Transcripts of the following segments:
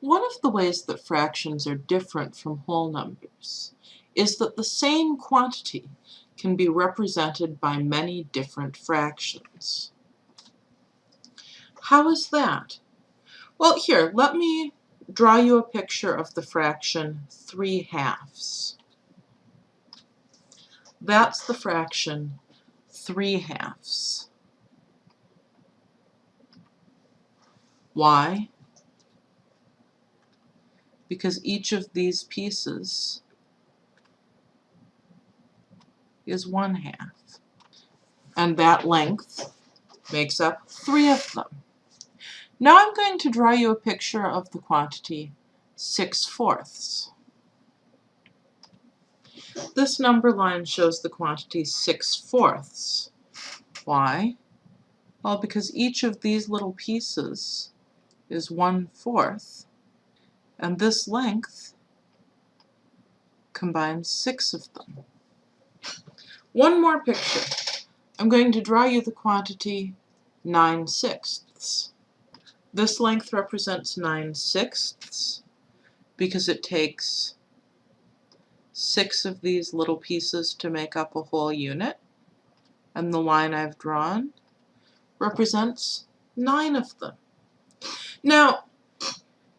One of the ways that fractions are different from whole numbers is that the same quantity can be represented by many different fractions. How is that? Well, here, let me draw you a picture of the fraction 3 halves. That's the fraction 3 halves. Why? Because each of these pieces is 1 half. And that length makes up three of them. Now I'm going to draw you a picture of the quantity 6 fourths. This number line shows the quantity 6 fourths. Why? Well, because each of these little pieces is 1 fourth, and this length combines six of them. One more picture. I'm going to draw you the quantity 9 sixths. This length represents 9 sixths because it takes six of these little pieces to make up a whole unit. And the line I've drawn represents nine of them. Now,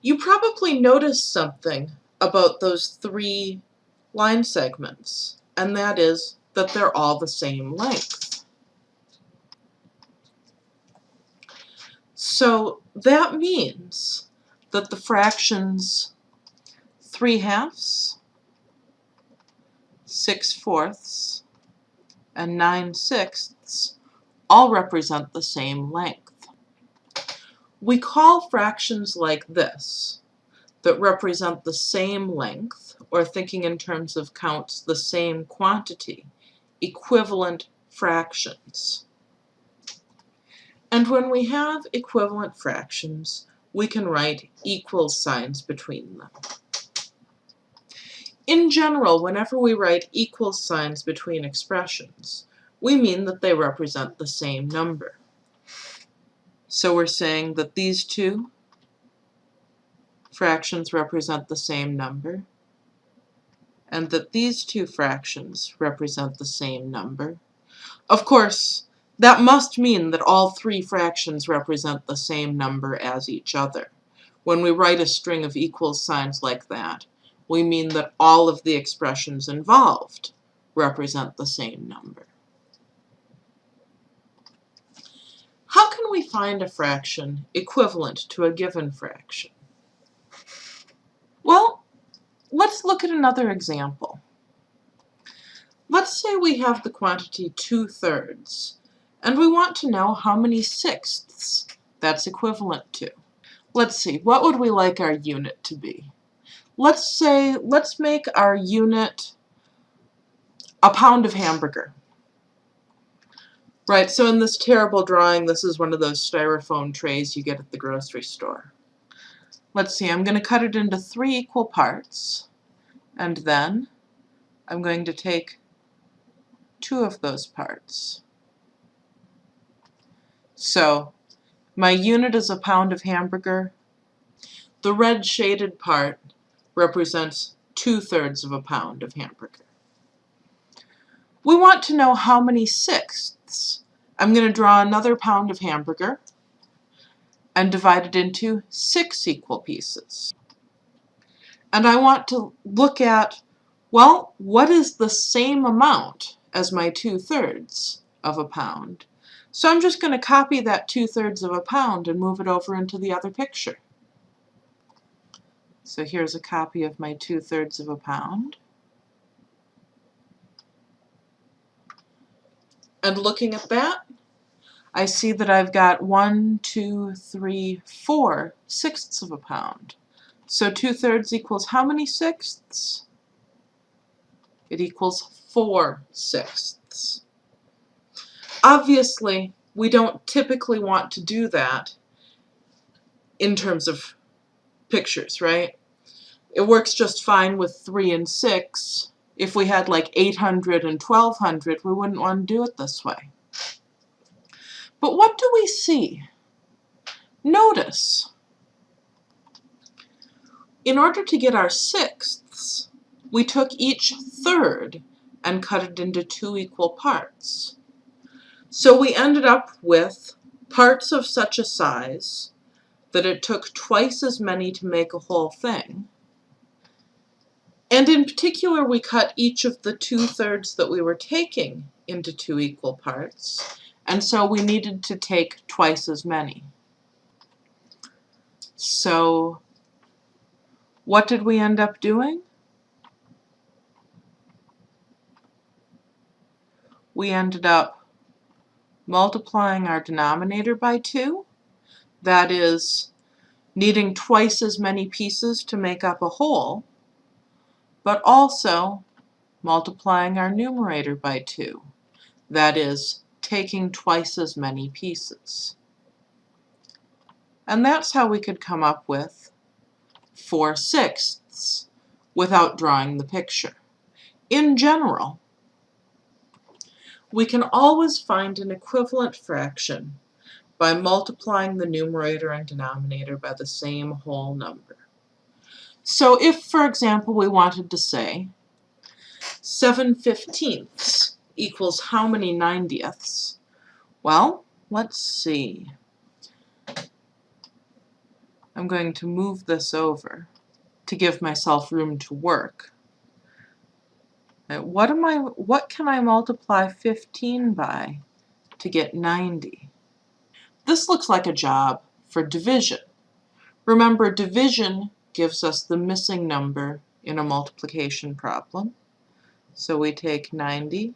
you probably noticed something about those three line segments, and that is that they're all the same length. So that means that the fractions 3 halves, 6 fourths, and 9 sixths all represent the same length. We call fractions like this, that represent the same length, or thinking in terms of counts, the same quantity, equivalent fractions. And when we have equivalent fractions, we can write equal signs between them. In general, whenever we write equal signs between expressions, we mean that they represent the same number. So we're saying that these two fractions represent the same number, and that these two fractions represent the same number. Of course, that must mean that all three fractions represent the same number as each other. When we write a string of equal signs like that, we mean that all of the expressions involved represent the same number. How can we find a fraction equivalent to a given fraction? Well, let's look at another example. Let's say we have the quantity 2 thirds and we want to know how many sixths that's equivalent to. Let's see, what would we like our unit to be? Let's say, let's make our unit a pound of hamburger. Right, so in this terrible drawing, this is one of those styrofoam trays you get at the grocery store. Let's see, I'm going to cut it into three equal parts, and then I'm going to take two of those parts. So my unit is a pound of hamburger. The red shaded part represents two-thirds of a pound of hamburger. We want to know how many sixths. I'm going to draw another pound of hamburger and divide it into six equal pieces. And I want to look at, well, what is the same amount as my two-thirds of a pound? So I'm just going to copy that two-thirds of a pound and move it over into the other picture. So here's a copy of my two-thirds of a pound. And looking at that, I see that I've got one, two, three, four sixths of a pound. So two-thirds equals how many sixths? It equals four sixths. Obviously, we don't typically want to do that in terms of pictures, right? It works just fine with 3 and 6. If we had like 800 and 1200, we wouldn't want to do it this way. But what do we see? Notice, In order to get our sixths, we took each third and cut it into two equal parts. So we ended up with parts of such a size that it took twice as many to make a whole thing. And in particular, we cut each of the two-thirds that we were taking into two equal parts, and so we needed to take twice as many. So what did we end up doing? We ended up multiplying our denominator by 2, that is, needing twice as many pieces to make up a whole, but also multiplying our numerator by 2, that is, taking twice as many pieces. And that's how we could come up with 4 sixths without drawing the picture. In general, we can always find an equivalent fraction by multiplying the numerator and denominator by the same whole number. So if, for example, we wanted to say 7 fifteenths equals how many ninetieths? Well, let's see. I'm going to move this over to give myself room to work. Uh, what am I what can I multiply 15 by to get 90? This looks like a job for division. Remember division gives us the missing number in a multiplication problem. So we take 90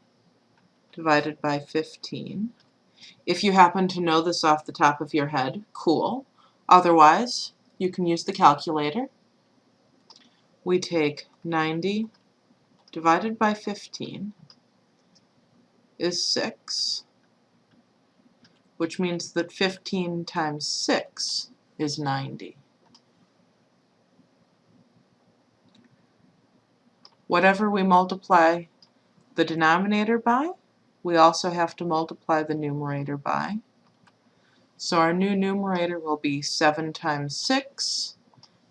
divided by 15. If you happen to know this off the top of your head, cool. Otherwise, you can use the calculator. We take 90 divided by 15 is 6, which means that 15 times 6 is 90. Whatever we multiply the denominator by, we also have to multiply the numerator by. So our new numerator will be 7 times 6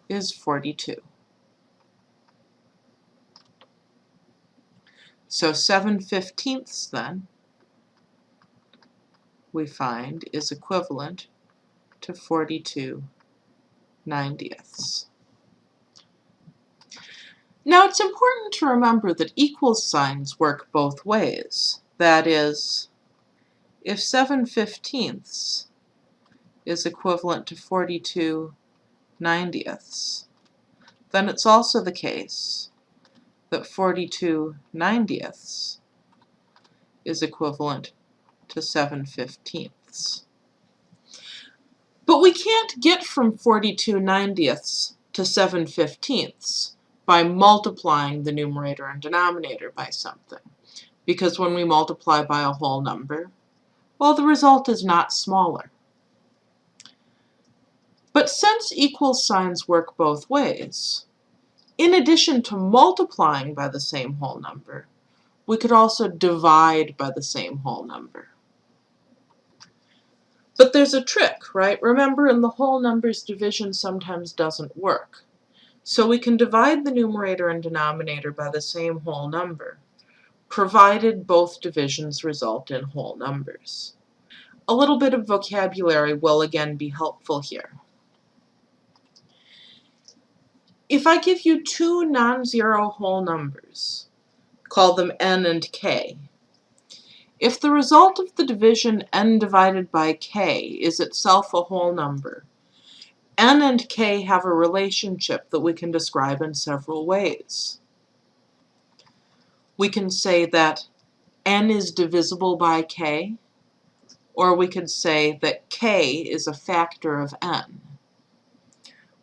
is 42. So 7 fifteenths then, we find, is equivalent to 42 ninetieths. Now it's important to remember that equal signs work both ways. That is, if 7 fifteenths is equivalent to 42 ninetieths, then it's also the case that 42 ninetieths is equivalent to 7 fifteenths. But we can't get from 42 ninetieths to 7 fifteenths by multiplying the numerator and denominator by something. Because when we multiply by a whole number, well, the result is not smaller. But since equal signs work both ways, in addition to multiplying by the same whole number, we could also divide by the same whole number. But there's a trick, right? Remember, in the whole numbers, division sometimes doesn't work. So we can divide the numerator and denominator by the same whole number, provided both divisions result in whole numbers. A little bit of vocabulary will again be helpful here. If I give you two non-zero whole numbers, call them n and k, if the result of the division n divided by k is itself a whole number, n and k have a relationship that we can describe in several ways. We can say that n is divisible by k, or we could say that k is a factor of n.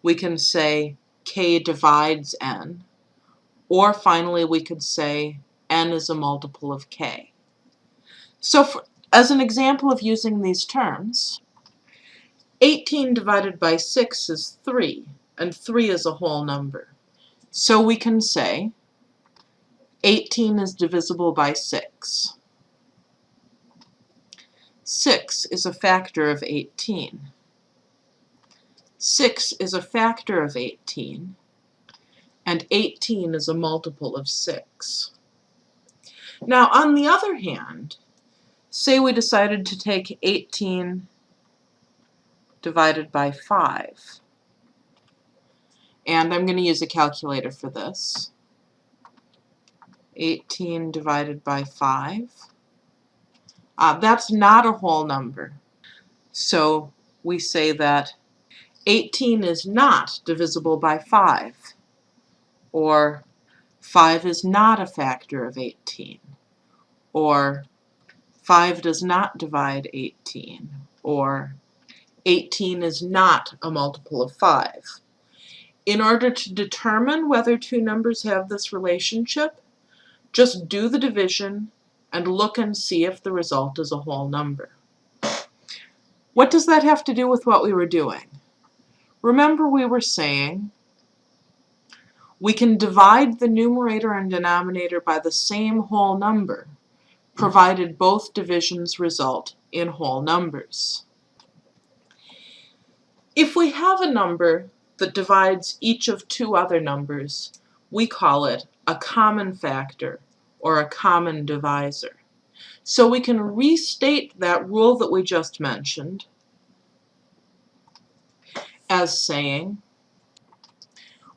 We can say k divides n, or finally we could say n is a multiple of k. So for, as an example of using these terms, 18 divided by 6 is 3, and 3 is a whole number. So we can say 18 is divisible by 6. 6 is a factor of 18. 6 is a factor of 18, and 18 is a multiple of 6. Now, on the other hand, say we decided to take 18 divided by 5. And I'm going to use a calculator for this. 18 divided by 5. Uh, that's not a whole number. So we say that 18 is not divisible by 5. Or 5 is not a factor of 18. Or 5 does not divide 18. Or 18 is not a multiple of 5. In order to determine whether two numbers have this relationship, just do the division and look and see if the result is a whole number. What does that have to do with what we were doing? Remember we were saying we can divide the numerator and denominator by the same whole number, provided both divisions result in whole numbers. If we have a number that divides each of two other numbers, we call it a common factor or a common divisor. So we can restate that rule that we just mentioned as saying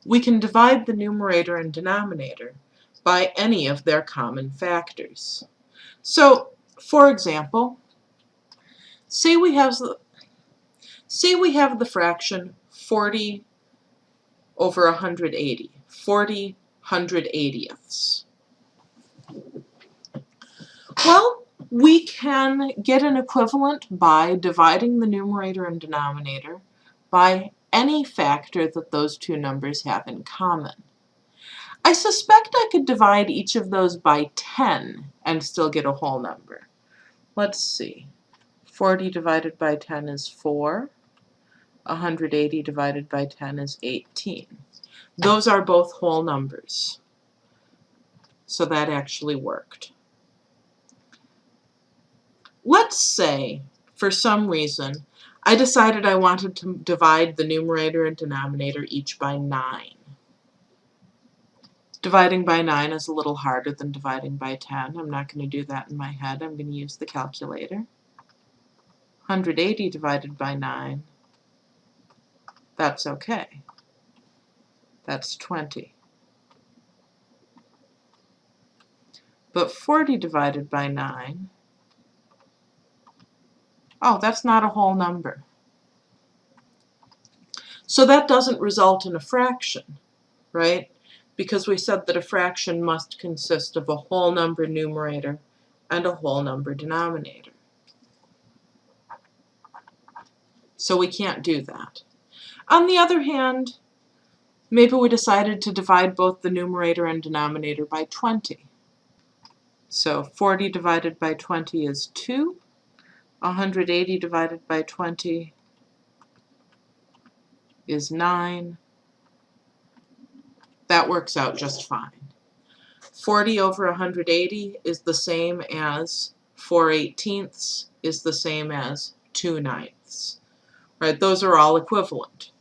we can divide the numerator and denominator by any of their common factors. So, for example, say we have say we have the fraction 40 over 180, 40 180ths. Well, we can get an equivalent by dividing the numerator and denominator by any factor that those two numbers have in common. I suspect I could divide each of those by 10 and still get a whole number. Let's see. 40 divided by 10 is 4. 180 divided by 10 is 18. Those are both whole numbers. So that actually worked. Let's say, for some reason, I decided I wanted to divide the numerator and denominator each by 9. Dividing by 9 is a little harder than dividing by 10. I'm not going to do that in my head. I'm going to use the calculator. 180 divided by 9, that's okay. That's 20. But 40 divided by 9 Oh, that's not a whole number. So that doesn't result in a fraction, right? Because we said that a fraction must consist of a whole number numerator and a whole number denominator. So we can't do that. On the other hand, maybe we decided to divide both the numerator and denominator by 20. So 40 divided by 20 is 2. 180 divided by 20 is 9. That works out just fine. 40 over 180 is the same as 4 eighteenths is the same as 2 ninths. Right, those are all equivalent.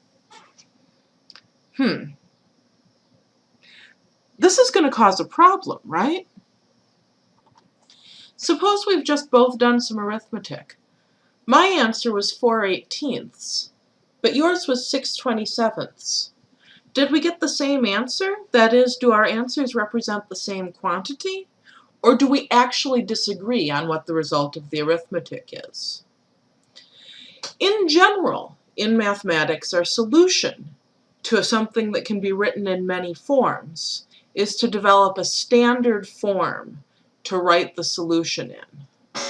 Hmm. This is going to cause a problem, right? Suppose we've just both done some arithmetic. My answer was 4 eighteenths, but yours was 6 twenty-sevenths. Did we get the same answer? That is, do our answers represent the same quantity? Or do we actually disagree on what the result of the arithmetic is? In general, in mathematics, our solution to something that can be written in many forms is to develop a standard form to write the solution in.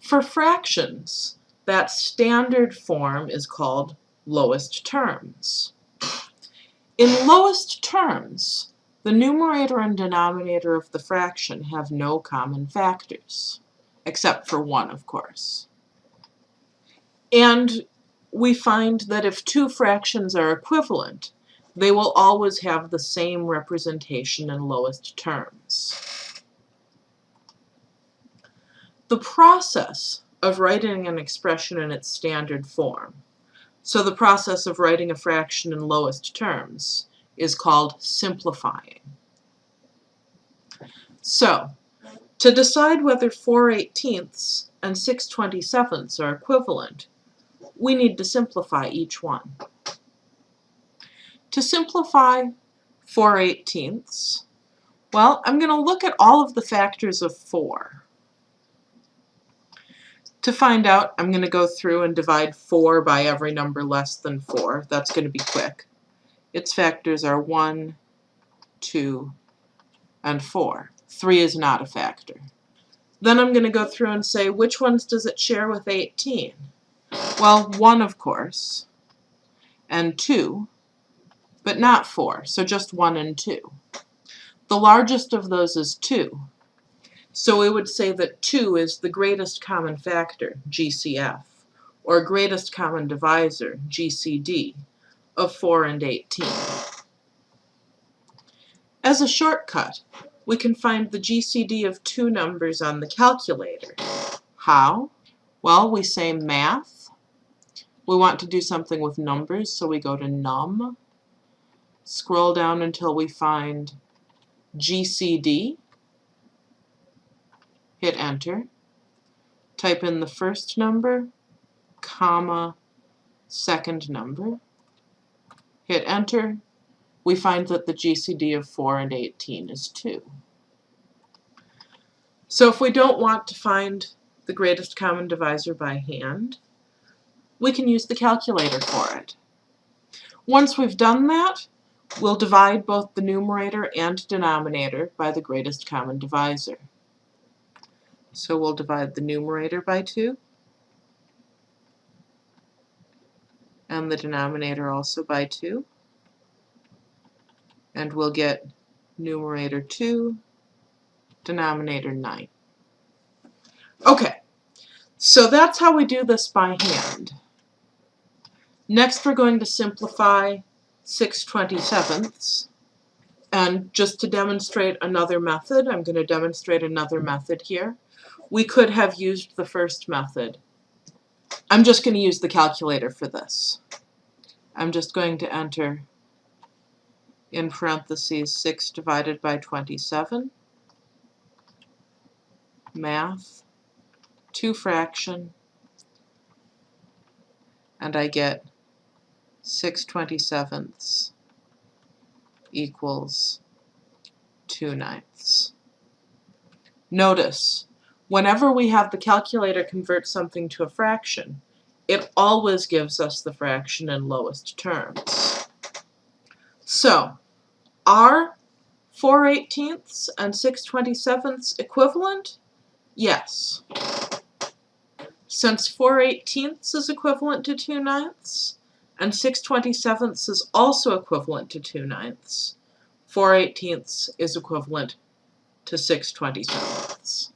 For fractions, that standard form is called lowest terms. In lowest terms, the numerator and denominator of the fraction have no common factors, except for one, of course. And we find that if two fractions are equivalent, they will always have the same representation in lowest terms. The process of writing an expression in its standard form So the process of writing a fraction in lowest terms is called simplifying. So, to decide whether 4 eighteenths and 6 twenty-sevenths are equivalent, we need to simplify each one. To simplify 4 eighteenths, well, I'm going to look at all of the factors of 4. To find out, I'm going to go through and divide 4 by every number less than 4. That's going to be quick. Its factors are 1, 2, and 4. 3 is not a factor. Then I'm going to go through and say, which ones does it share with 18? Well, 1, of course, and 2, but not 4, so just 1 and 2. The largest of those is 2, so we would say that 2 is the greatest common factor, GCF, or greatest common divisor, GCD, of 4 and 18. As a shortcut, we can find the GCD of two numbers on the calculator. How? Well, we say math. We want to do something with numbers, so we go to num. Scroll down until we find GCD hit enter, type in the first number, comma, second number, hit enter, we find that the GCD of 4 and 18 is 2. So if we don't want to find the greatest common divisor by hand, we can use the calculator for it. Once we've done that, we'll divide both the numerator and denominator by the greatest common divisor. So we'll divide the numerator by 2 and the denominator also by 2 and we'll get numerator 2, denominator 9. Okay, so that's how we do this by hand. Next we're going to simplify 6 27ths. And just to demonstrate another method, I'm going to demonstrate another method here we could have used the first method. I'm just going to use the calculator for this. I'm just going to enter in parentheses 6 divided by 27, math, 2 fraction, and I get 6 27ths equals 2 ninths. Notice whenever we have the calculator convert something to a fraction, it always gives us the fraction in lowest terms. So, are 4 eighteenths and 6 twenty-sevenths equivalent? Yes. Since 4 eighteenths is equivalent to 2 ninths, and 6 twenty-sevenths is also equivalent to 2 ninths, 4 eighteenths is equivalent to 6 twenty-sevenths.